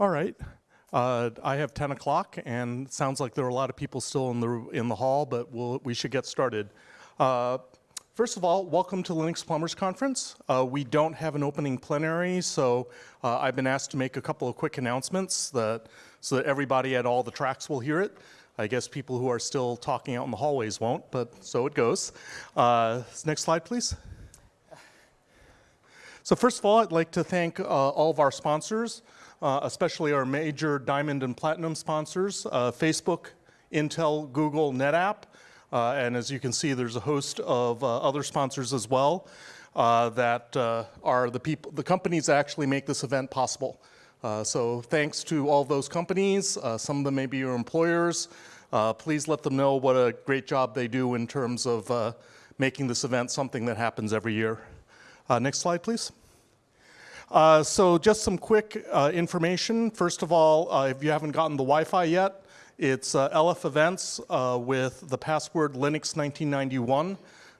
All right. Uh, I have 10 o'clock, and sounds like there are a lot of people still in the, in the hall, but we'll, we should get started. Uh, first of all, welcome to Linux Plumbers Conference. Uh, we don't have an opening plenary, so uh, I've been asked to make a couple of quick announcements that, so that everybody at all the tracks will hear it. I guess people who are still talking out in the hallways won't, but so it goes. Uh, next slide, please. So first of all, I'd like to thank uh, all of our sponsors uh, especially our major diamond and platinum sponsors, uh, Facebook, Intel, Google, NetApp. Uh, and as you can see, there's a host of uh, other sponsors as well uh, that are the people, the companies that actually make this event possible. so thanks to all those companies. some of them may be your employers. please let them know what a great job they do in terms of making this event something that happens every year. next slide, please. Uh, so just some quick uh, information. First of all, uh, if you haven't gotten the Wi-Fi yet, it's uh, LF Events uh, with the password Linux 1991.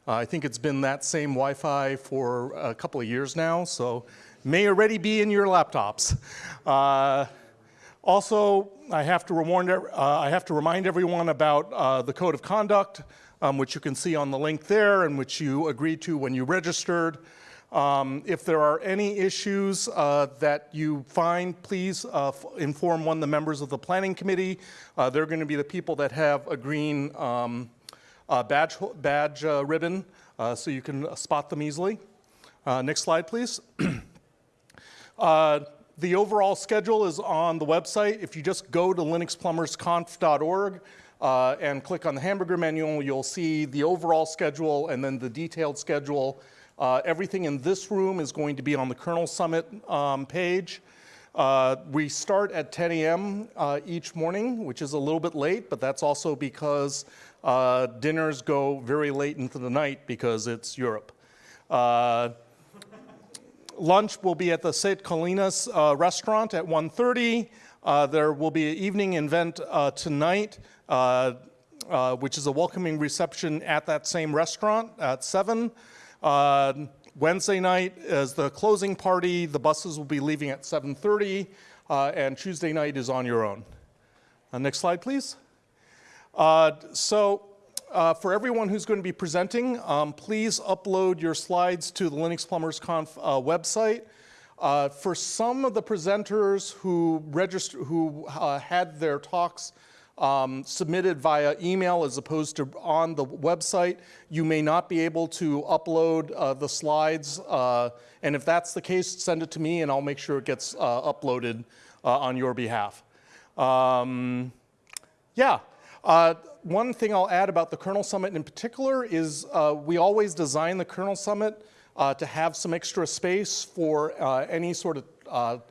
Uh, I think it's been that same Wi-Fi for a couple of years now, so may already be in your laptops. also, I have to, remind, I have to remind everyone about the code of conduct, um, which you can see on the link there and which you agreed to when you registered. Um, if there are any issues uh, that you find, please uh, inform one of the members of the planning committee. Uh, they're going to be the people that have a green um, uh, badge, badge uh, ribbon, uh, so you can spot them easily. next slide, please. the overall schedule is on the website. If you just go to linuxplumbersconf.org, and click on the hamburger menu, you'll see the overall schedule and then the detailed schedule uh, everything in this room is going to be on the Kernel Summit um, page. Uh, we start at 10 a.m. Uh, each morning, which is a little bit late, but that's also because uh, dinners go very late into the night because it's Europe. Uh, lunch will be at the St. Colinas uh, restaurant at 1.30. there will be an evening event tonight, which is a welcoming reception at that same restaurant at 7. Uh, Wednesday night is the closing party. The buses will be leaving at 7.30, uh, and Tuesday night is on your own. Uh, next slide, please. Uh, so uh, for everyone who's going to be presenting, um, please upload your slides to the Linux Plumbers Conf uh, website. for some of the presenters who, register, who had their talks um, submitted via email as opposed to on the website. You may not be able to upload uh, the slides. Uh, and if that's the case, send it to me and I'll make sure it gets uh, uploaded uh, on your behalf. Um, yeah. Uh, one thing I'll add about the Kernel Summit in particular is we always design the Kernel Summit to have some extra space for any sort of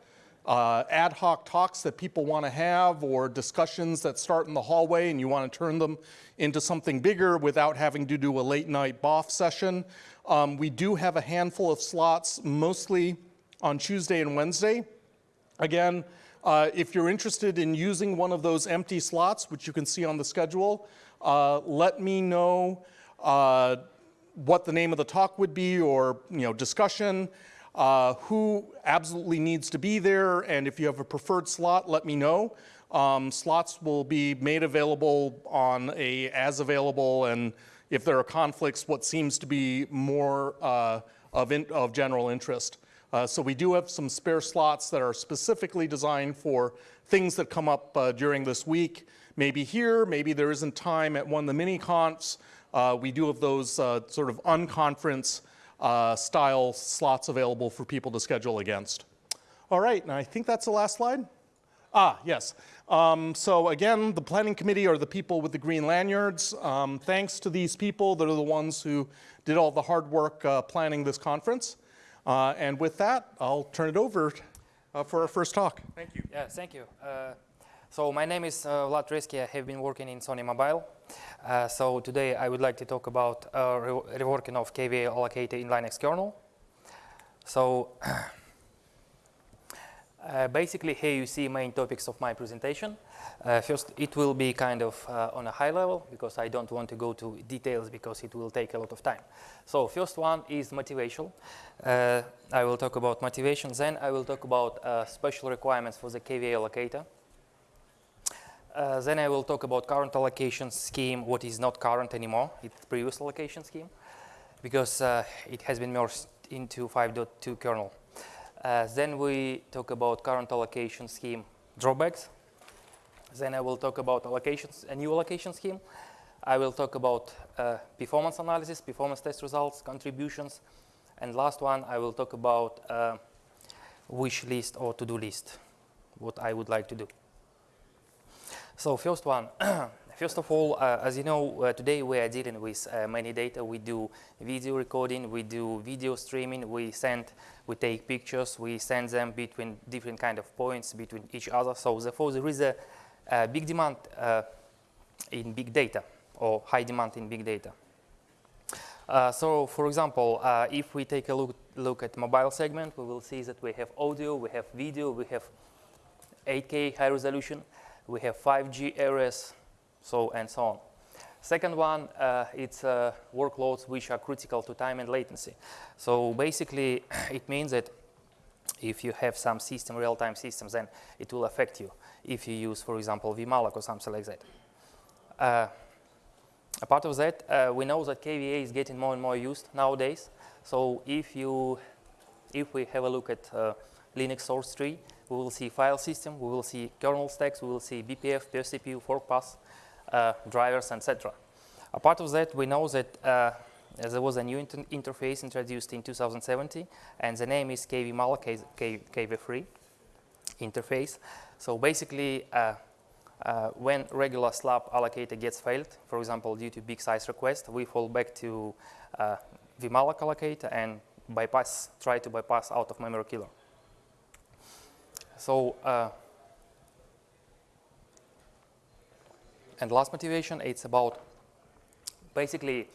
uh, ad hoc talks that people want to have or discussions that start in the hallway and you want to turn them into something bigger without having to do a late night BOF session. Um, we do have a handful of slots, mostly on Tuesday and Wednesday. Again, uh, if you're interested in using one of those empty slots, which you can see on the schedule, uh, let me know uh, what the name of the talk would be or you know discussion uh, who absolutely needs to be there, and if you have a preferred slot, let me know. Um, slots will be made available on a as available, and if there are conflicts, what seems to be more uh, of, in, of general interest. Uh, so we do have some spare slots that are specifically designed for things that come up uh, during this week. Maybe here, maybe there isn't time at one of the mini confs. Uh, we do have those uh, sort of unconference uh, style slots available for people to schedule against. All right, and I think that's the last slide. Ah, yes. Um, so again, the planning committee are the people with the green lanyards. Um, thanks to these people, they're the ones who did all the hard work uh, planning this conference. Uh, and with that, I'll turn it over uh, for our first talk. Thank you. Yeah, thank you. Uh, so my name is uh, Vlad Rezki. I have been working in Sony Mobile. Uh, so today I would like to talk about uh, re reworking of KVA allocator in Linux kernel. So Uh, basically, here you see main topics of my presentation. Uh, first, it will be kind of uh, on a high level because I don't want to go to details because it will take a lot of time. So first one is motivation. I will talk about motivation. Then I will talk about special requirements for the KVA allocator. Uh, then I will talk about current allocation scheme, what is not current anymore, it's previous allocation scheme, because it has been merged into 5.2 kernel. Uh, then we talk about current allocation scheme drawbacks. Then I will talk about allocations, a new allocation scheme. I will talk about uh, performance analysis, performance test results, contributions, and last one I will talk about uh, wish list or to-do list, what I would like to do. So first one, First of all, uh, as you know, uh, today we are dealing with uh, many data. We do video recording, we do video streaming, we send, we take pictures, we send them between different kind of points between each other. So therefore, there is a, a big demand uh, in big data or high demand in big data. Uh, so, for example, uh, if we take a look, look at mobile segment, we will see that we have audio, we have video, we have 8K high resolution, we have 5G areas, so and so on. Second one, uh, it's uh, workloads which are critical to time and latency. So basically, it means that if you have some system, real-time systems, then it will affect you if you use, for example, vmalloc or something like that. Uh, apart of that, uh, we know that KVA is getting more and more used nowadays. So if you, if we have a look at uh, Linux source tree, we will see file system, we will see kernel stacks, we will see BPF, per CPU, fork path, uh, drivers, etc. Apart of that, we know that uh, there was a new inter interface introduced in 2017, and the name is KV KV3 interface. So basically, uh, uh, when regular slab allocator gets failed, for example, due to big size request, we fall back to uh, vmalloc allocator and bypass, try to bypass out of memory killer. So uh, And last motivation, it's about basically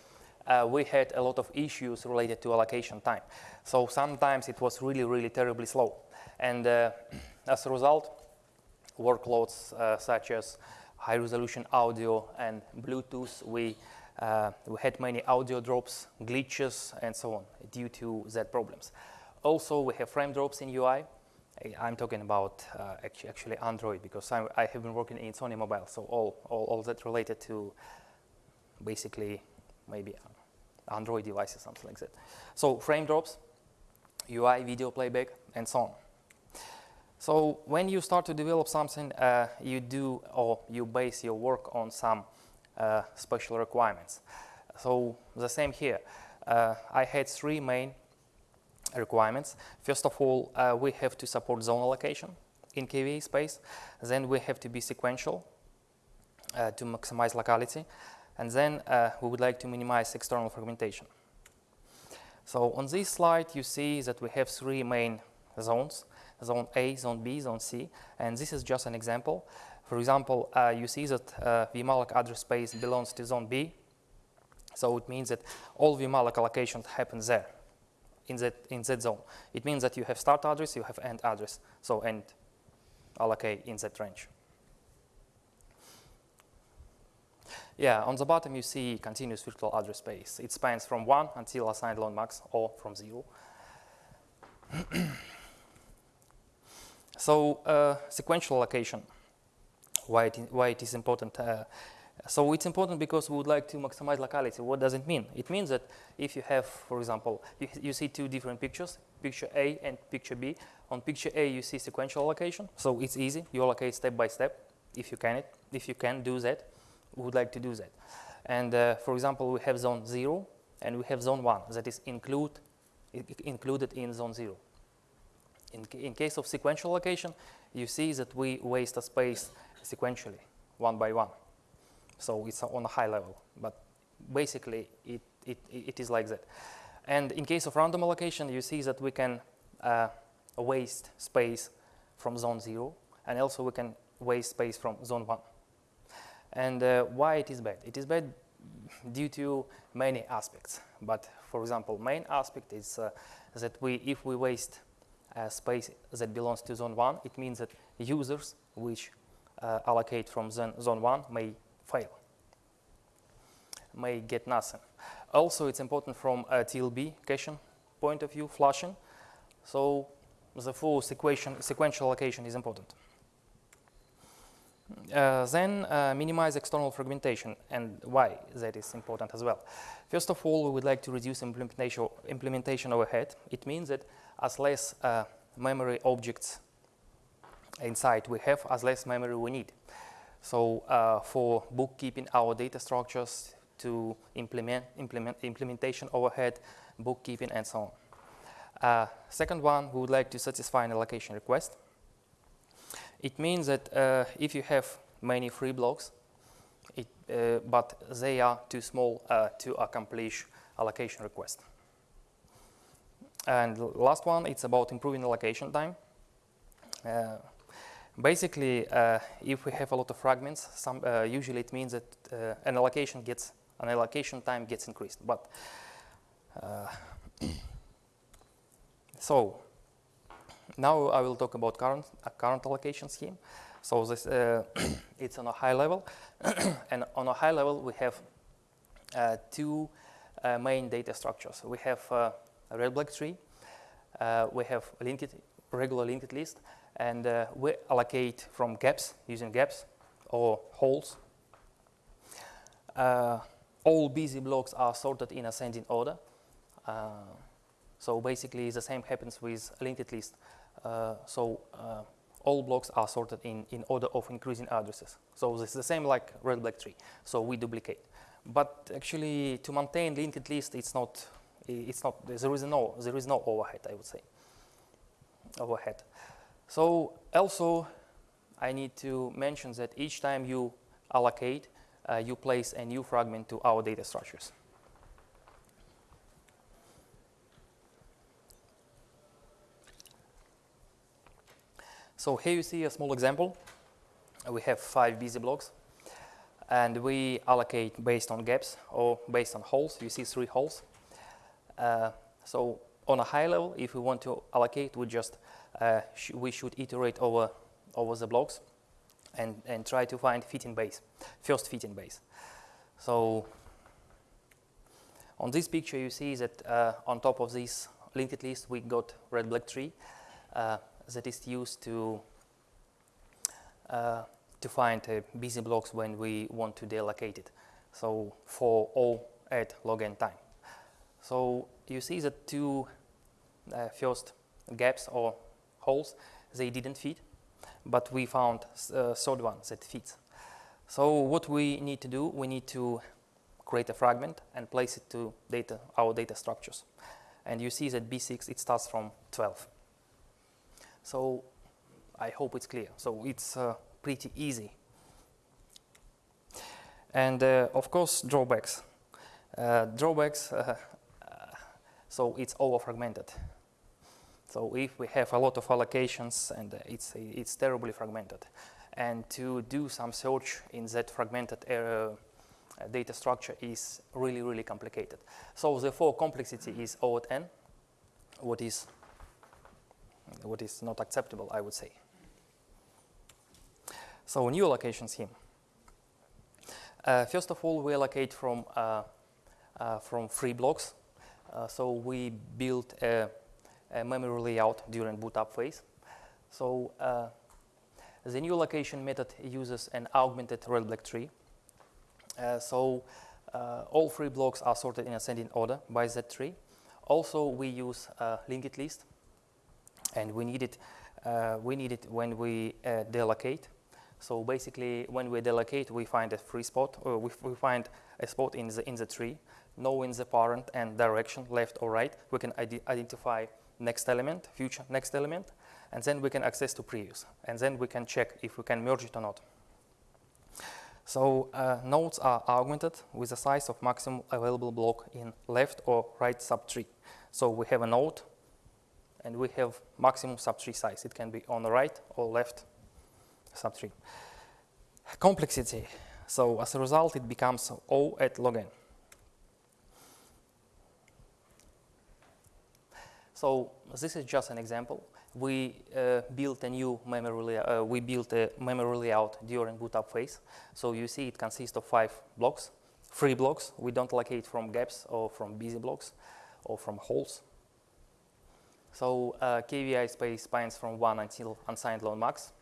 uh, we had a lot of issues related to allocation time. So sometimes it was really, really terribly slow. And uh, as a result, workloads uh, such as high resolution audio and Bluetooth, we, uh, we had many audio drops, glitches, and so on due to that problems. Also, we have frame drops in UI. I'm talking about uh, actually Android because I'm, i have been working in Sony Mobile, so all, all, all that related to basically maybe Android devices, something like that. So frame drops, UI, video playback, and so on. So when you start to develop something, uh, you do or you base your work on some uh, special requirements. So the same here. Uh, I had three main requirements. First of all, uh, we have to support zone allocation in KVA space. Then we have to be sequential uh, to maximize locality. And then uh, we would like to minimize external fragmentation. So on this slide, you see that we have three main zones, zone A, zone B, zone C. And this is just an example. For example, uh, you see that uh, vmalloc address space belongs to zone B. So it means that all vmalloc allocations happen there in that, in that zone. It means that you have start address, you have end address. So end allocate in that range. Yeah, on the bottom you see continuous virtual address space. It spans from 1 until assigned long max or from 0. so uh, sequential allocation, why it, why it is important. Uh, so it's important because we would like to maximize locality. What does it mean? It means that if you have, for example, you, you, see two different pictures, picture A and picture B. On picture A, you see sequential allocation, so it's easy. You allocate step by step if you can. It, if you can do that, we would like to do that. And uh, for example, we have zone zero and we have zone one that is include, included in zone zero. In, in case of sequential allocation, you see that we waste a space sequentially, one by one. So it's on a high level, but basically it, it, it is like that. And in case of random allocation, you see that we can uh, waste space from zone zero, and also we can waste space from zone one. And uh, why it is bad? It is bad due to many aspects. But for example, main aspect is uh, that we, if we waste uh, space that belongs to zone 1, it means that users which uh, allocate from zone, zone 1 may fail, may get nothing. Also, it's important from a TLB caching point of view, flushing. So the full sequential, sequential allocation is important. Uh, then uh, minimize external fragmentation and why that is important as well. First of all, we would like to reduce implementation, implementation overhead. It means that as less uh, memory objects inside we have, as less memory we need. So uh, for bookkeeping our data structures to implement, implement implementation overhead, bookkeeping and so on. Uh, second one, we would like to satisfy an allocation request. It means that uh, if you have many free blocks, it, uh, but they are too small uh, to accomplish allocation request. And last one, it's about improving allocation time. Uh, basically, uh, if we have a lot of fragments, some, uh, usually it means that an allocation gets an allocation time gets increased. But so now I will talk about current, uh, current allocation scheme. So this, uh, it's on a high level. and on a high level, we have uh, two uh, main data structures. We have uh, a red black tree. Uh, we have linked, regular linked list. And we allocate from gaps, using gaps or holes. all busy blocks are sorted in ascending order. so basically, the same happens with linked list. Uh, so uh, all blocks are sorted in, in order of increasing addresses. So this is the same like red black tree. So we duplicate. But actually, to maintain linked list, it's not. It's not. There is no. There is no overhead. I would say. Overhead. So also, I need to mention that each time you allocate, uh, you place a new fragment to our data structures. So here you see a small example. We have five busy blocks and we allocate based on gaps or based on holes. You see three holes. Uh, so on a high level, if we want to allocate, we just sh we should iterate over over the blocks and and try to find fitting base, first fitting base. So on this picture, you see that uh, on top of this linked list, we got red black tree. Uh, that is used to uh, to find uh, busy blocks when we want to deallocate it. So for all at log n time. So you see the two uh, first gaps or holes, they didn't fit, but we found a uh, third one that fits. So what we need to do, we need to create a fragment and place it to data, our data structures. And you see that B6, it starts from 12. So I hope it's clear. So it's uh, pretty easy. And uh, of course, drawbacks. Uh, drawbacks, uh, so it's over-fragmented. So if we have a lot of allocations and it's, it's terribly fragmented. And to do some search in that fragmented uh, data structure is really, really complicated. So therefore, complexity is O at n, what is what is not acceptable, I would say. So new allocation scheme. Uh, first of all, we allocate from, uh, uh, from free blocks. Uh, so we built a, a, memory layout during boot up phase. So uh, the new allocation method uses an augmented red-black tree. Uh, so all free blocks are sorted in ascending order by that tree. Also, we use a linked list and we need it, uh, we need it when we uh, deallocate. So basically, when we deallocate, we find a free spot, or we, we find a spot in the, in the tree, knowing the parent and direction, left or right. We can ide identify next element, future next element, and then we can access to previous. And then we can check if we can merge it or not. So uh, nodes are augmented with the size of maximum available block in left or right subtree. So we have a node and we have maximum subtree size. It can be on the right or left subtree. Complexity. So as a result, it becomes O at log n. So this is just an example. We uh, built a new memory layout, uh, we built a memory layout during boot up phase. So you see it consists of five blocks, three blocks. We don't allocate from gaps or from busy blocks or from holes. So uh, KVA space spans from one until unsigned long max.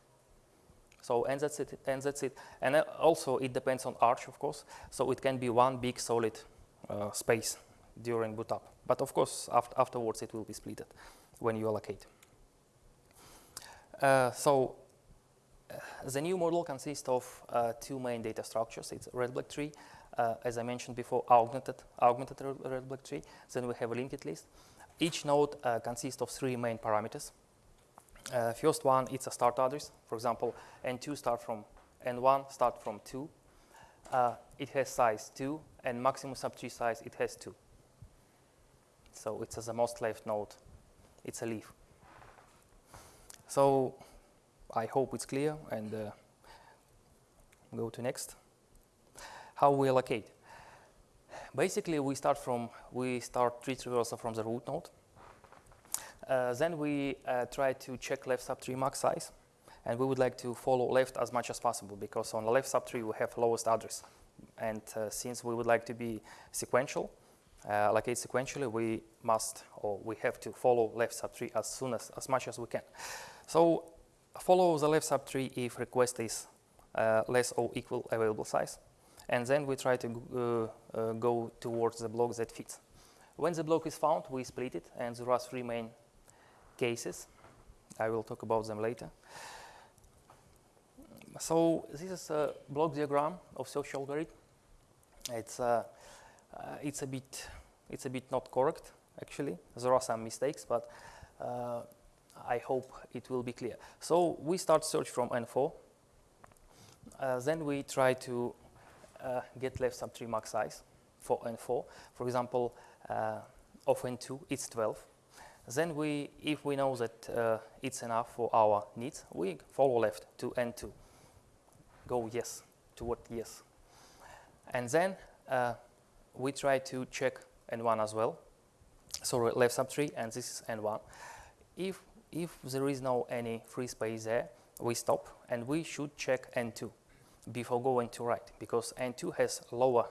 So and that's it, and that's it. And uh, also it depends on arch, of course. So it can be one big solid uh, space during boot up. But of course, after, afterwards it will be splitted when you allocate. Uh, so uh, the new model consists of uh, two main data structures. It's red black tree, uh, as I mentioned before, augmented augmented red black tree. Then we have a linked list. Each node uh, consists of three main parameters. Uh, first one, it's a start address. For example, N2 start from N1 start from 2. Uh, it has size 2, and maximum subtree size it has 2. So it's as the most left node. It's a leaf. So I hope it's clear, and uh, go to next. How we allocate? Basically, we start from we start tree traversal from the root node. Uh, then we uh, try to check left subtree max size, and we would like to follow left as much as possible because on the left subtree we have lowest address, and uh, since we would like to be sequential, allocate sequentially, we must or we have to follow left subtree as soon as as much as we can. So follow the left subtree if request is uh, less or equal available size, and then we try to uh, uh, go towards the block that fits. When the block is found, we split it, and there are three main cases. I will talk about them later. So this is a block diagram of search algorithm. It's uh, uh, it's a bit it's a bit not correct actually. There are some mistakes, but uh, I hope it will be clear. So we start search from N4. Uh, then we try to uh, get left subtree max size for N4. For example, uh, of N2, it's 12. Then we, if we know that uh, it's enough for our needs, we follow left to N2. Go yes, toward yes. And then we try to check N1 as well. So left subtree, and this is N1. If, if there is no any free space there, we stop, and we should check N2 before going to right, because N2 has lower,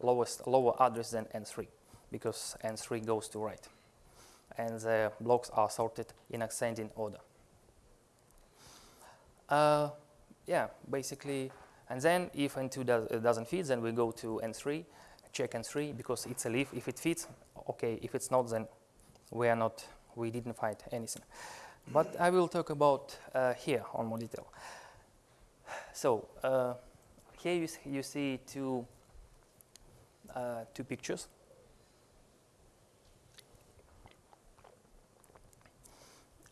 lowest, lower address than N3, because N3 goes to right and the blocks are sorted in ascending order. Uh, yeah, basically, and then if N2 does, doesn't fit, then we go to N3, check and three because it's a leaf. If it fits, okay. If it's not, then we are not, we didn't find anything. But I will talk about uh, here on more detail. So uh, here you, you see two, uh, two pictures.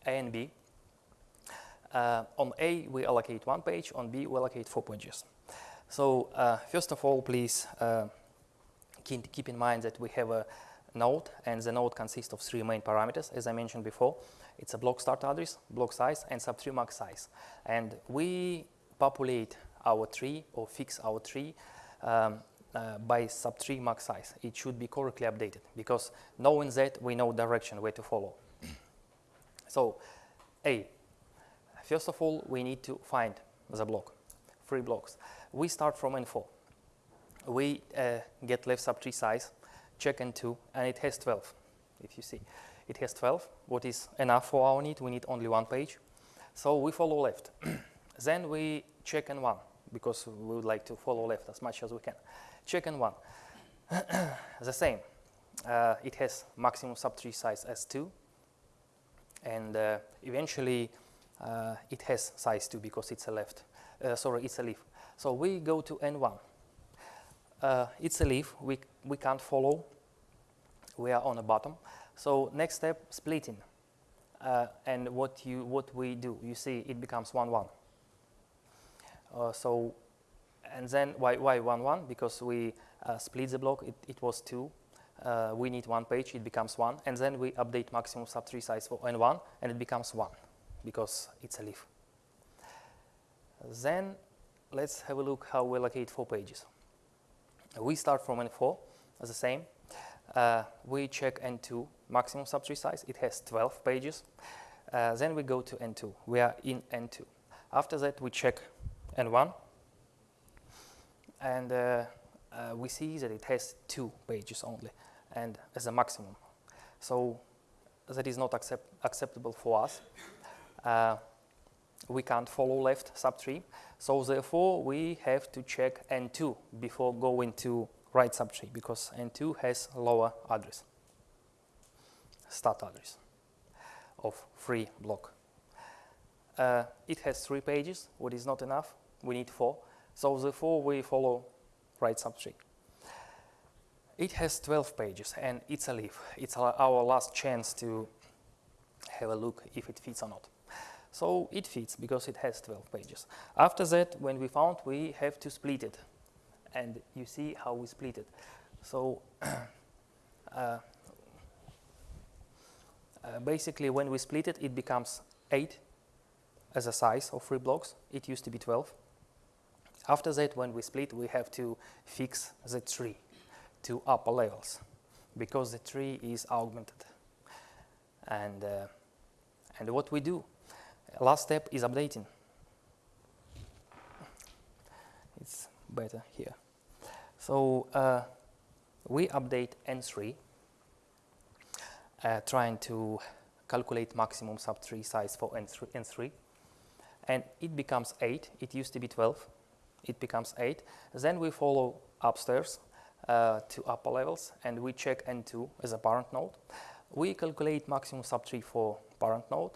A and B. Uh, on A, we allocate one page. On B, we allocate four pages. So uh, first of all, please uh, keep, in mind that we have a node, and the node consists of three main parameters, as I mentioned before. It's a block start address, block size, and subtree max size. And we populate our tree or fix our tree um, uh, by subtree max size. It should be correctly updated because knowing that, we know direction where to follow. So, A, first of all, we need to find the block, three blocks. We start from N4. We uh, get left subtree size, check N2, and it has 12, if you see. It has 12, what is enough for our need. We need only one page. So we follow left. then we check N1, because we would like to follow left as much as we can. Check N1. the same. Uh, it has maximum subtree size as 2, and uh, eventually uh, it has size 2 because it's a left, uh, sorry, it's a leaf. So we go to N1. Uh, it's a leaf, we, we can't follow, we are on the bottom. So next step, splitting. Uh, and what, you, what we do, you see it becomes 1, 1. Uh, so, and then why, why 1, 1? Because we split the block, it, it was 2, uh, we need one page, it becomes one, and then we update maximum subtree size for N1, and it becomes one, because it's a leaf. Then let's have a look how we allocate four pages. We start from N4 as the same. uh, we check N2 maximum subtree size. It has 12 pages. Uh, then we go to N2. We are in N2. After that, we check N1. And uh, uh, we see that it has two pages only, and as a maximum. So that is not accept acceptable for us. Uh, we can't follow left subtree. So therefore, we have to check N2 before going to right subtree because N2 has lower address, start address of free block. Uh, it has three pages, what is not enough, we need four. So therefore, we follow right subtree. It has 12 pages and it's a leaf. It's our last chance to have a look if it fits or not. So it fits because it has 12 pages. After that, when we found, we have to split it. And you see how we split it. So uh, uh, basically, when we split it, it becomes 8 as a size of three blocks. It used to be 12. After that, when we split, we have to fix the tree to upper levels because the tree is augmented. And, uh, and what we do, last step is updating. It's better here. So uh, we update N3, uh, trying to calculate maximum subtree size for N3, N3, and it becomes 8. It used to be 12. It becomes 8. Then we follow upstairs uh, to upper levels, and we check N2 as a parent node. We calculate maximum subtree for parent node.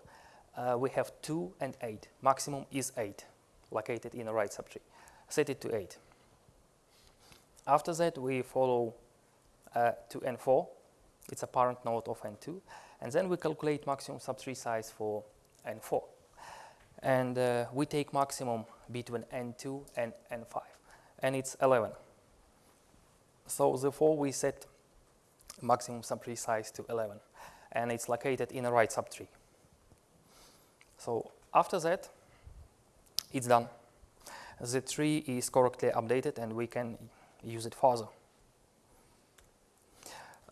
Uh, we have 2 and 8. Maximum is 8, located in the right subtree. Set it to 8. After that, we follow uh, to N4. It's a parent node of N2. And then we calculate maximum subtree size for N4. And uh, we take maximum between N2 and N5. And it's 11. So therefore, we set maximum subtree size to 11. And it's located in the right subtree. So after that, it's done. The tree is correctly updated and we can use it further.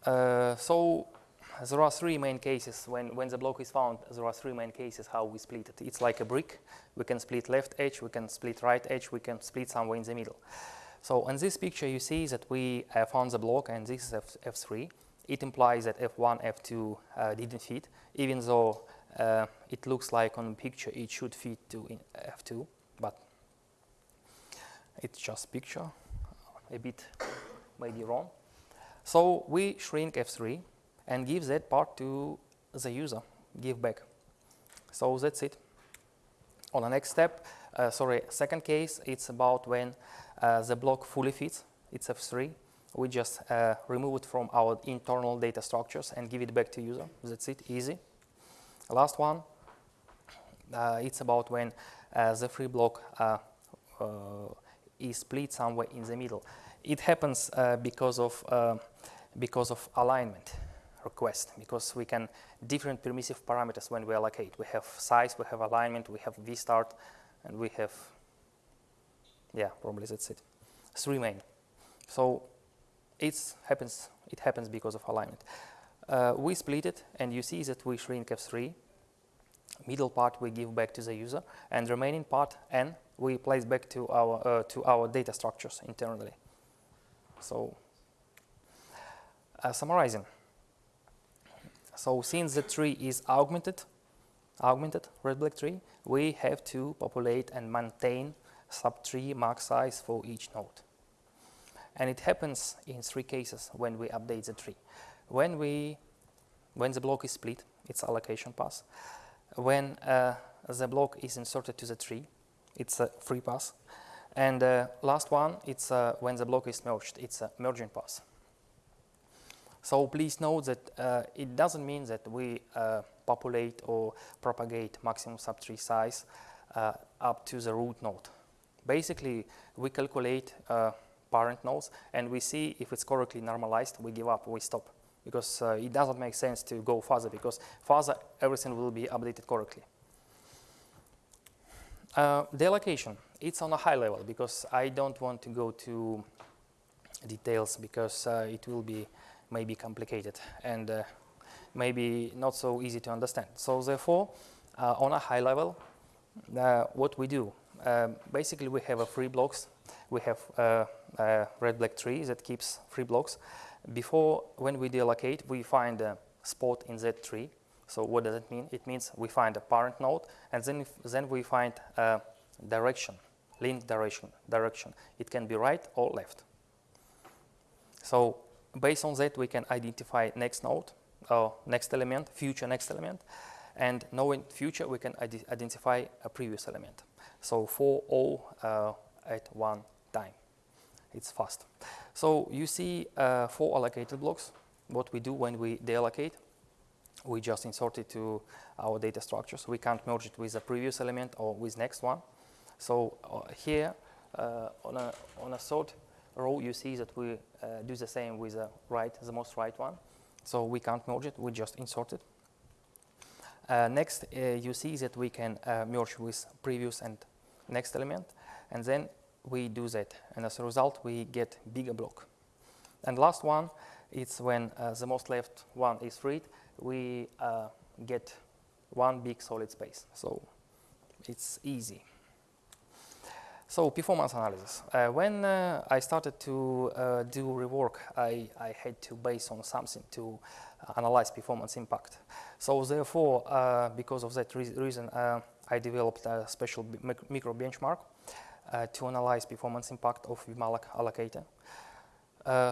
Uh, so there are three main cases. When, when the block is found, there are three main cases how we split it. It's like a brick. We can split left edge, we can split right edge, we can split somewhere in the middle. So in this picture, you see that we uh, found the block, and this is F F3. It implies that F1, F2 uh, didn't fit, even though uh, it looks like on picture it should fit to F2, but it's just picture, a bit maybe wrong. So we shrink F3 and give that part to the user, give back. So that's it. On the next step, uh, sorry, second case, it's about when uh, the block fully fits, it's F3. We just uh, remove it from our internal data structures and give it back to user. That's it, easy. Last one, uh, it's about when uh, the free block uh, is split somewhere in the middle. It happens because of because of alignment request because we can different permissive parameters when we allocate. We have size, we have alignment, we have vstart, and we have, yeah, probably that's it. Three main. So it happens, it happens because of alignment. Uh, we split it, and you see that we shrink F3. Middle part we give back to the user, and remaining part N we place back to our uh, to our data structures internally. So, uh, summarizing. So since the tree is augmented, augmented red-black tree, we have to populate and maintain subtree max size for each node. And it happens in three cases when we update the tree. When, we, when the block is split, it's allocation pass. When uh, the block is inserted to the tree, it's a free pass. And uh, last one, it's uh, when the block is merged, it's a merging pass. So please note that uh, it doesn't mean that we uh, populate or propagate maximum subtree size uh, up to the root node. Basically, we calculate parent nodes and we see if it's correctly normalized, we give up, we stop. Because uh, it doesn't make sense to go further because further everything will be updated correctly. Uh, the allocation, it's on a high level because I don't want to go to details because it will be maybe complicated and uh, maybe not so easy to understand. So therefore, uh, on a high level, uh, what we do, um, basically we have a free blocks. We have uh, a red black tree that keeps three blocks. Before, when we deallocate, we find a spot in that tree. So what does it mean? It means we find a parent node, and then, if, then we find a direction, link direction, direction. It can be right or left. So based on that, we can identify next node, or next element, future next element, and knowing future, we can ide identify a previous element. So for all uh, at one time. It's fast. So you see uh, four allocated blocks. What we do when we deallocate, we just insert it to our data structure. So We can't merge it with a previous element or with next one. So uh, here uh, on, a, on a third row, you see that we uh, do the same with the right, the most right one. So we can't merge it, we just insert it. Uh, next, uh, you see that we can merge with previous and next element, and then we do that, and as a result, we get bigger block. And last one, it's when uh, the most left one is freed, we uh, get one big solid space. So it's easy. So performance analysis. Uh, when uh, I started to uh, do rework, I, I, had to base on something to analyze performance impact. So therefore, uh, because of that re reason, uh, I developed a special micro benchmark uh, to analyze performance impact of vmalloc allocator.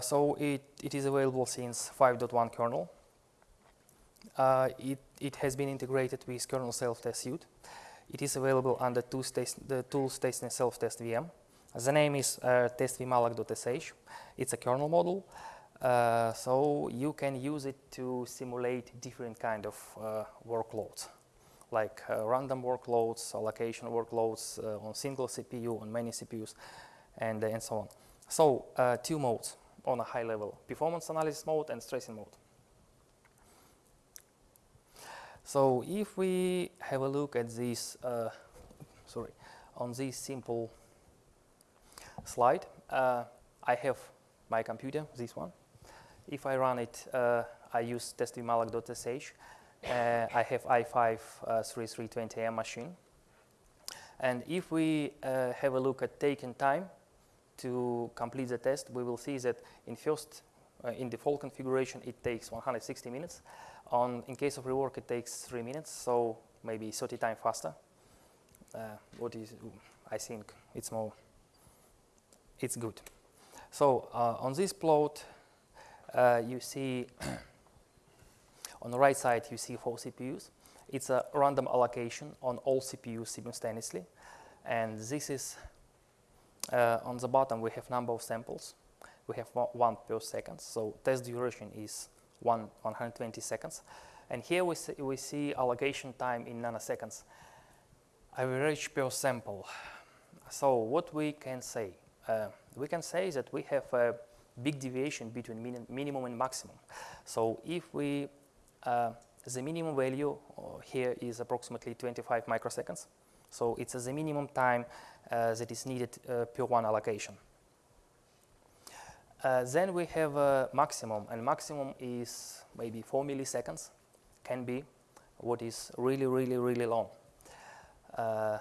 so it, it is available since 5.1 kernel. it, it has been integrated with kernel self-test suite. It is available under tools the tools testing self-test VM. The name is uh, testvmalloc.sh. It's a kernel module. Uh, so you can use it to simulate different kind of uh, workloads, like uh, random workloads, allocation workloads uh, on single CPU, on many CPUs, and, and so on. So uh, two modes on a high level, performance analysis mode and stressing mode. So if we have a look at this, uh, sorry, on this simple slide, uh, I have my computer, this one. If I run it, uh, I use testvmalloc.sh. Uh, I have i5-3320M uh, machine. And if we uh, have a look at taking time to complete the test, we will see that in first, in default configuration, it takes 160 minutes. On, in case of rework, it takes three minutes, so maybe 30 times faster. Uh, what is, I think it's more, it's good. So uh, on this plot, uh, you see on the right side, you see four CPUs. It's a random allocation on all CPUs simultaneously. And this is, uh, on the bottom, we have number of samples. We have one per second. So test duration is one, 120 seconds. And here we see, we see allocation time in nanoseconds, average per sample. So what we can say? Uh, we can say that we have a big deviation between min minimum and maximum. So if we, the minimum value uh, here is approximately 25 microseconds. So it's the minimum time uh, that is needed uh, per one allocation. Uh, then we have a maximum, and maximum is maybe 4 milliseconds, can be what is really, really, really long. Uh,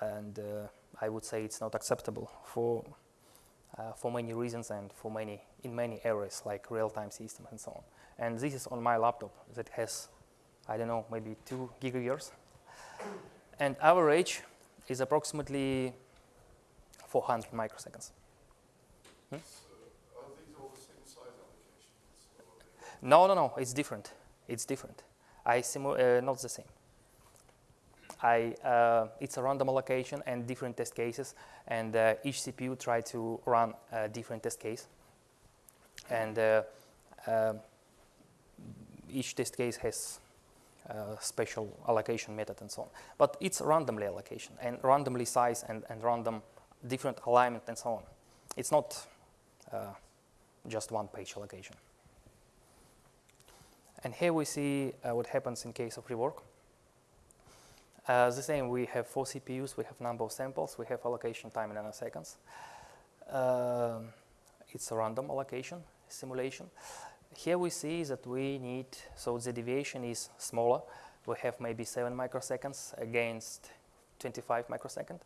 and uh, I would say it's not acceptable for, uh, for many reasons and for many, in many areas like real-time systems and so on. And this is on my laptop that has, I don't know, maybe 2 gigahertz. And average is approximately 400 microseconds. Hmm? No, no, no, it's different. It's different. I uh, not the same. I, uh, it's a random allocation and different test cases, and uh, each CPU try to run a different test case. And uh, um, each test case has a special allocation method and so on. But it's randomly allocation and randomly size and, and random different alignment and so on. It's not uh, just one page allocation. And here we see uh, what happens in case of rework. Uh, the same, we have four CPUs, we have number of samples, we have allocation time in nanoseconds. Uh, it's a random allocation simulation. Here we see that we need, so the deviation is smaller. We have maybe 7 microseconds against 25 microseconds.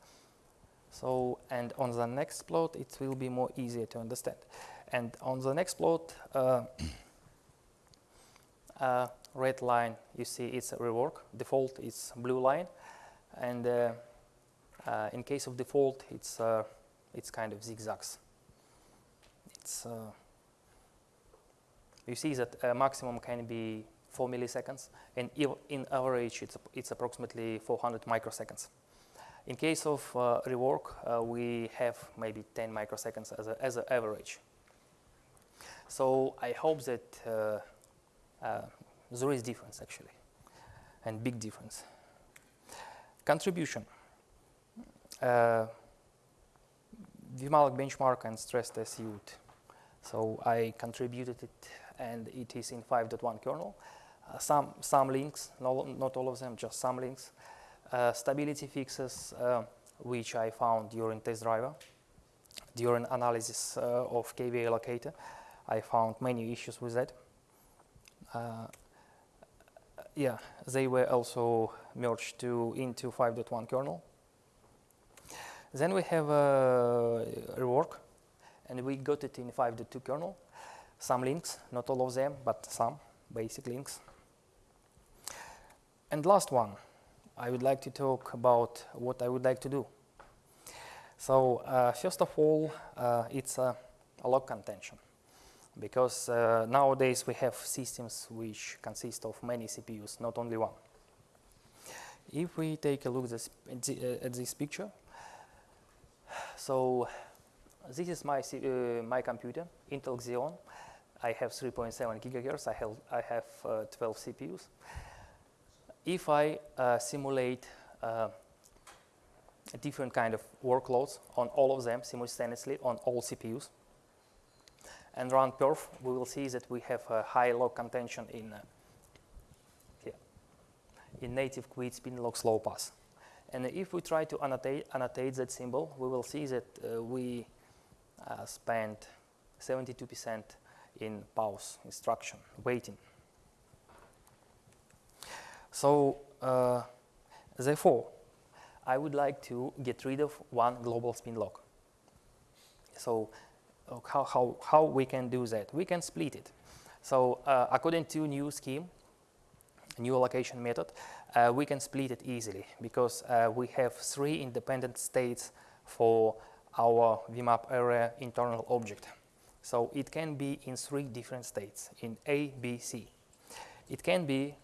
So, and on the next plot, it will be more easier to understand. And on the next plot, uh, uh, red line, you see it's a rework. Default it's blue line. And uh, uh in case of default, it's, uh, it's kind of zigzags. It's, uh, you see that a maximum can be 4 milliseconds, and in average, it's, it's approximately 400 microseconds. In case of uh, rework, uh, we have maybe 10 microseconds as, a, as an average. So I hope that uh, uh, there is difference actually, and big difference. Contribution. Uh, vmalloc benchmark and stress test used. So I contributed it and it is in 5.1 kernel. Uh, some, some links, no, not all of them, just some links. Uh, stability fixes uh, which I found during test driver. During analysis uh, of KVA allocator, I found many issues with that. Uh, yeah, they were also merged to into 5.1 kernel. Then we have a rework, and we got it in 5.2 kernel. Some links, not all of them, but some basic links. And last one, I would like to talk about what I would like to do. So uh, first of all, uh, it's a, a lock contention because uh, nowadays we have systems which consist of many CPUs, not only one. If we take a look this, uh, at this picture, so this is my, uh, my computer, Intel Xeon. I have 3.7 gigahertz, I have, I have uh, 12 CPUs. If I uh, simulate uh, different kind of workloads on all of them simultaneously on all CPUs, and run perf, we will see that we have a high lock contention in, uh, here, in native queued spin lock slow path. And if we try to annotate, annotate that symbol, we will see that uh, we uh, spent 72% in pause instruction, waiting. So uh, therefore, I would like to get rid of one global spin lock. So how, how, how we can do that. We can split it. So uh, according to new scheme, new allocation method, uh, we can split it easily because uh, we have three independent states for our VMAP area internal object. So it can be in three different states, in A, B, C. It can be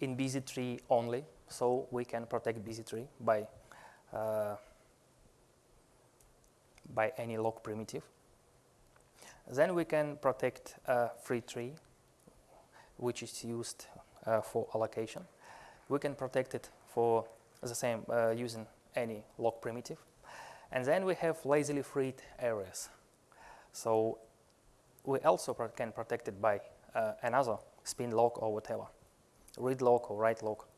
in busy tree only, so we can protect busy tree by uh, by any lock primitive. Then we can protect free tree, which is used uh, for allocation. We can protect it for the same uh, using any lock primitive. And then we have lazily freed areas. So we also pro can protect it by uh, another spin lock or whatever, read lock or write lock.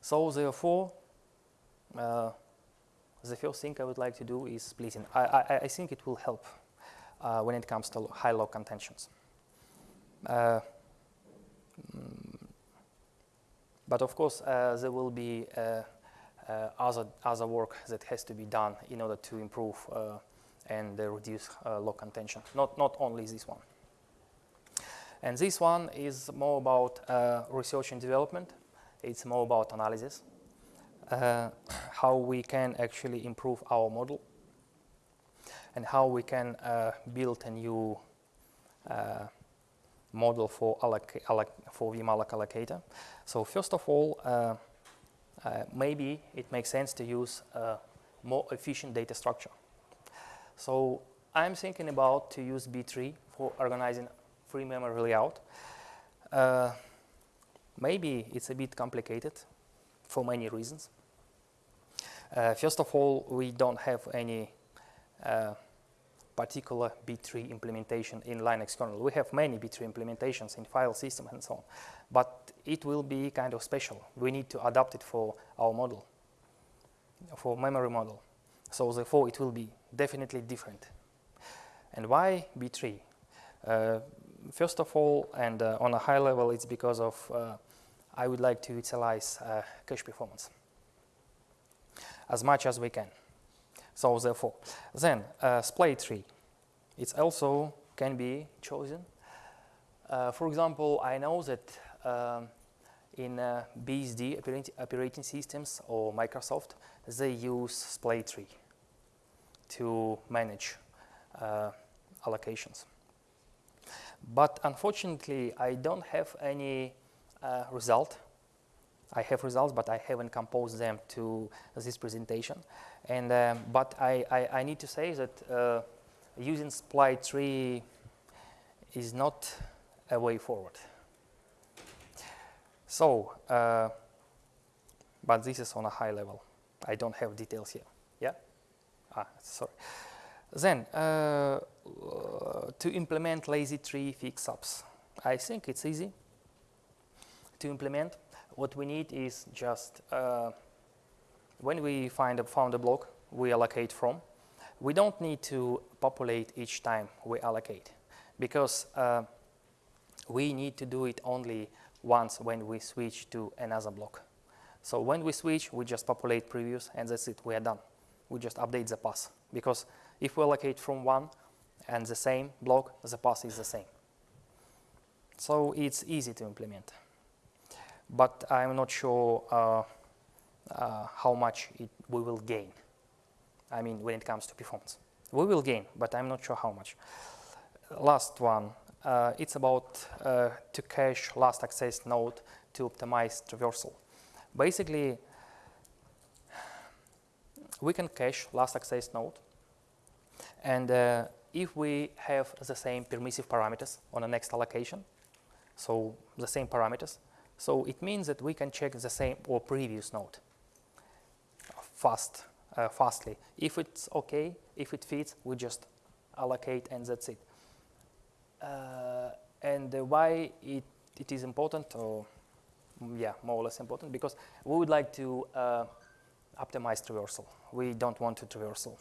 So therefore, uh, the first thing I would like to do is splitting. I, I, I think it will help uh, when it comes to high lock contentions. Uh, mm, but of course, uh, there will be uh, other, other work that has to be done in order to improve uh, and reduce lock contention, not, not only this one. And this one is more about research and development. It's more about analysis uh, how we can actually improve our model and how we can uh, build a new uh, model for, for vmalloc allocator. So first of all, uh, uh, maybe it makes sense to use a more efficient data structure. So I'm thinking about to use B-tree for organizing free memory layout. Uh, maybe it's a bit complicated for many reasons. Uh, first of all, we don't have any uh, particular B-tree implementation in Linux kernel. We have many B-tree implementations in file system and so on, but it will be kind of special. We need to adapt it for our model, for memory model. So therefore, it will be definitely different. And why B-tree? Uh, first of all, and uh, on a high level, it's because of uh, I would like to utilize uh, cache performance as much as we can. So therefore, then uh, splay tree, it also can be chosen. Uh, for example, I know that um, in uh, BSD operating, systems or Microsoft, they use splay tree to manage uh, allocations. But unfortunately, I don't have any uh, result. I have results, but I haven't composed them to this presentation. And um, but I, I, I, need to say that uh, using splay tree is not a way forward. So, uh, but this is on a high level. I don't have details here. Yeah? Ah, sorry. Then, uh, to implement lazy tree fix-ups. I think it's easy to implement. What we need is just, uh, when we find a, found a block, we allocate from. We don't need to populate each time we allocate because uh, we need to do it only once when we switch to another block. So when we switch, we just populate previous and that's it, we are done. We just update the path because if we allocate from one and the same block, the path is the same. So it's easy to implement. But I'm not sure uh, uh, how much it, we will gain. I mean, when it comes to performance. We will gain, but I'm not sure how much. Last one, uh, it's about uh, to cache last access node to optimize traversal. Basically, we can cache last access node, and uh, if we have the same permissive parameters on the next allocation, so the same parameters, so it means that we can check the same or previous node fast, uh, fastly. If it's okay, if it fits, we just allocate and that's it. Uh, and why it, it is important, or yeah, more or less important, because we would like to uh, optimize traversal. We don't want to traversal.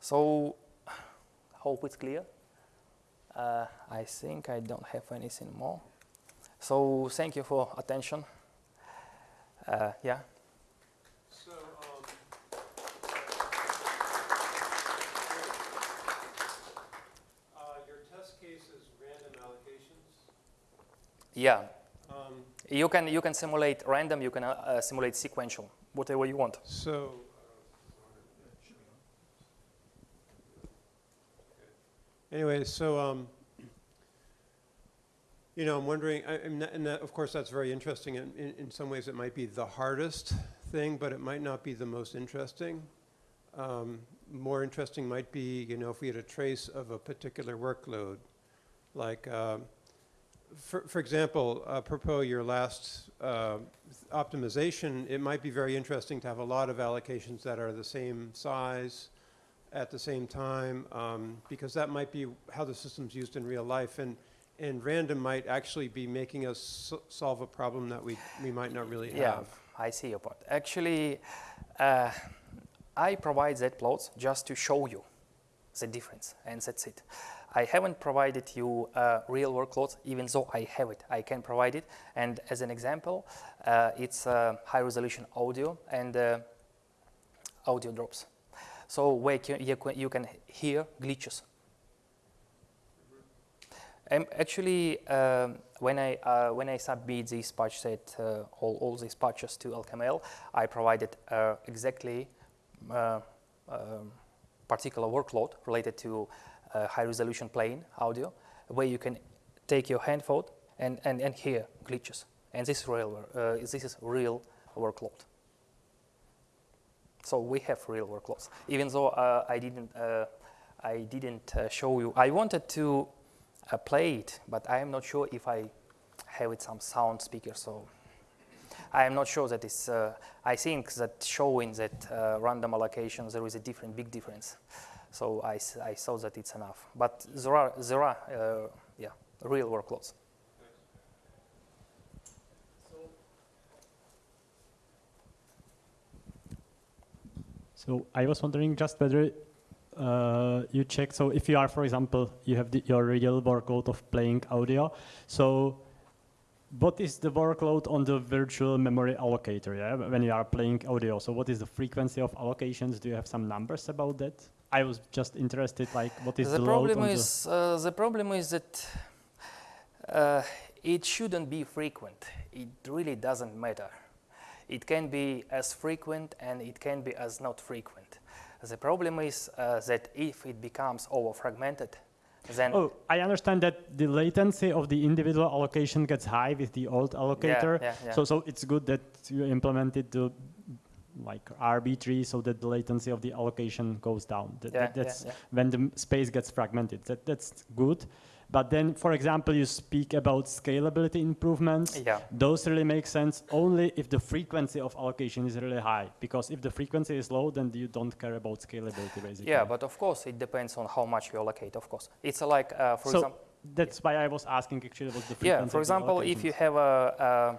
So, hope it's clear. Uh, I think I don't have anything more. So, thank you for attention. Uh, yeah. So, um, uh, your test case is random allocations. Yeah. Um, You can, you can simulate random, you can uh, uh, simulate sequential, whatever you want. so. Anyway, so, um, you know, I'm wondering, I, and, that, and that, of course, that's very interesting. In, in, in some ways, it might be the hardest thing, but it might not be the most interesting. Um, more interesting might be, you know, if we had a trace of a particular workload, like, um, for, for example, apropos your last uh, optimization, it might be very interesting to have a lot of allocations that are the same size at the same time, um, because that might be how the system's used in real life. And, and random might actually be making us solve a problem that we, we might not really have. Yeah, have. I see your point. Actually, uh, I provide that plots just to show you the difference, and that's it. I haven't provided you real workloads, even though I have it. I can provide it. And as an example, uh, it's uh, high resolution audio and uh, audio drops. So where you, can, hear glitches. Um, actually, um, when I uh, when I submit this patch set, uh, all, all these patches to LKML, I provided uh, exactly uh, um, particular workload related to uh, high resolution plane audio, where you can take your handphone and, and, and hear glitches. And this is real, uh, this is real workload. So we have real workloads. Even though uh, I didn't, uh, I didn't uh, show you, I wanted to uh, play it, but I am not sure if I have it some sound speaker. So I am not sure that it's. I think that showing that random allocations there is a different, big difference. So I, I saw that it's enough. But there are there are uh, yeah real workloads. So I was wondering just whether uh, you check. So if you are, for example, you have the, your real workload of playing audio. So what is the workload on the virtual memory allocator? Yeah, when you are playing audio. So what is the frequency of allocations? Do you have some numbers about that? I was just interested, like what is the, the problem is uh, the problem is that uh, it shouldn't be frequent. It really doesn't matter. It can be as frequent and it can be as not frequent. The problem is uh, that if it becomes over fragmented, then? Oh, I understand that the latency of the individual allocation gets high with the old allocator. Yeah, yeah, yeah. So so it's good that you implemented the like RB-tree so that the latency of the allocation goes down. That, Yeah, that- yeah, that's yeah. when the space gets fragmented. That, that's good. But then, for example, you speak about scalability improvements. yeah. Those really make sense only if the frequency of allocation is really high. Because if the frequency is low, then you don't care about scalability, basically. Yeah, but of course it depends on how much you allocate. Of course, it's like uh, for So, example. That's why I was asking actually what the frequency Yeah, for example, if you have a, uh,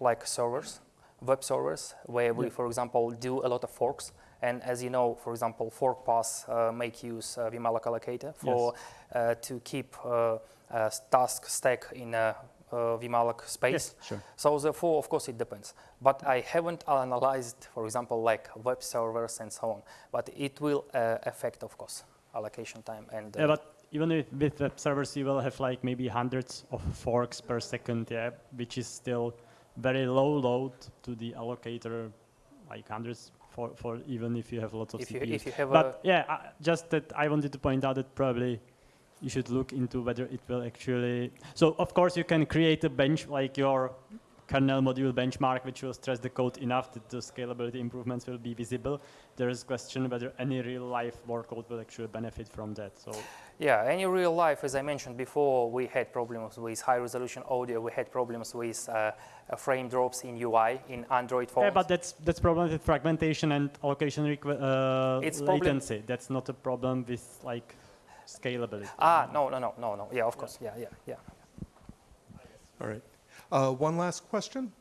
like servers, web servers, where we, Yeah. for example, do a lot of forks, and as you know, for example, fork paths uh, make use uh, vmalloc allocator for uh, to keep uh, a task stack in a uh, vmalloc space. Yes, sure. So therefore, of course, it depends. But I haven't analyzed, for example, like web servers and so on. But it will uh, affect, of course, allocation time and. Uh, Yeah, but even with, with web servers, you will have like maybe hundreds of forks per second, yeah, which is still very low load to the allocator, like hundreds for, for even if you have lots of if you CPUs. if you have but yeah, uh, just that I wanted to point out that probably you should look into whether it will actually. So of course you can create a bench like your kernel module benchmark, which will stress the code enough that the scalability improvements will be visible. There is a question whether any real life workload will actually benefit from that. So yeah, any real life, as I mentioned before, we had problems with high resolution audio. We had problems with uh, uh, frame drops in UI in Android phones. yeah, but that's that's problem with fragmentation and allocation requ- uh, It's latency. That's not a problem with like scalability. ah, no, no, no, no, no. Yeah, of course. Yeah, yeah, yeah. All right. Uh, One last question?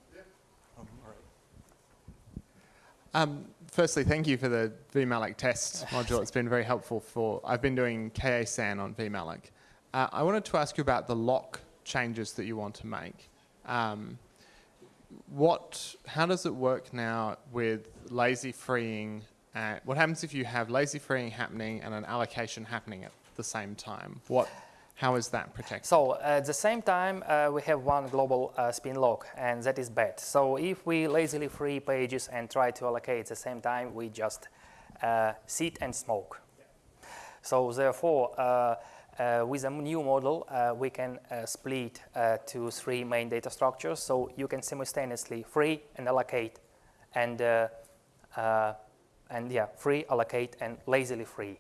Um, right. Um, firstly, thank you for the vmalloc test module. It's been very helpful for, I've been doing KASAN on vmalloc. Uh, I wanted to ask you about the lock changes that you want to make. Um, what, how does it work now with lazy freeing? Uh, what happens if you have lazy freeing happening and an allocation happening at the same time? What, how is that protected? So at the same time, uh, we have one global uh, spin lock, and that is bad. So if we lazily free pages and try to allocate at the same time, we just uh, sit and smoke. So therefore, uh, uh, with a new model, uh, we can uh, split uh, to three main data structures. So you can simultaneously free and allocate, and uh, uh, and yeah, free, allocate, and lazily free.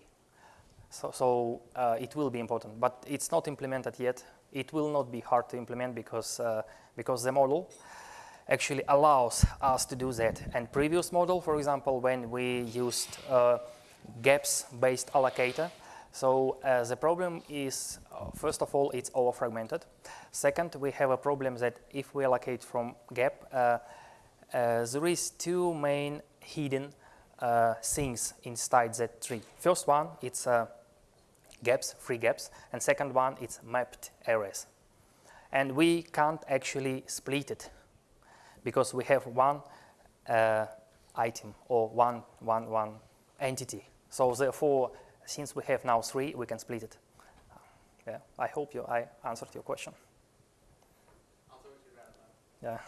So, so uh, it will be important, but it's not implemented yet. It will not be hard to implement because, uh, because the model actually allows us to do that. And previous model, for example, when we used uh, gaps-based allocator, so uh, the problem is, uh, first of all, it's over-fragmented. Second, we have a problem that if we allocate from gap, uh, there is two main hidden uh, things inside that tree. First one, it's uh, gaps, free gaps, and second one, it's mapped arrays. And we can't actually split it because we have one uh, item or one, one, one entity. So therefore, since we have now three, we can split it. Yeah, I hope you, I answered your question. Yeah.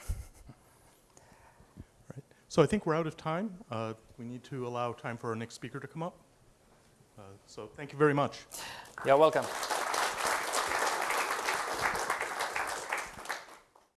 Right. So I think we're out of time. Uh, We need to allow time for our next speaker to come up. Uh, So thank you very much. You're welcome.